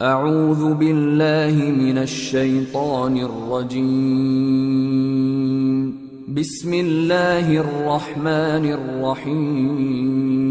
اعوذ باللہ من الشیطان الرجیم بسم اللہ الرحمن الرحیم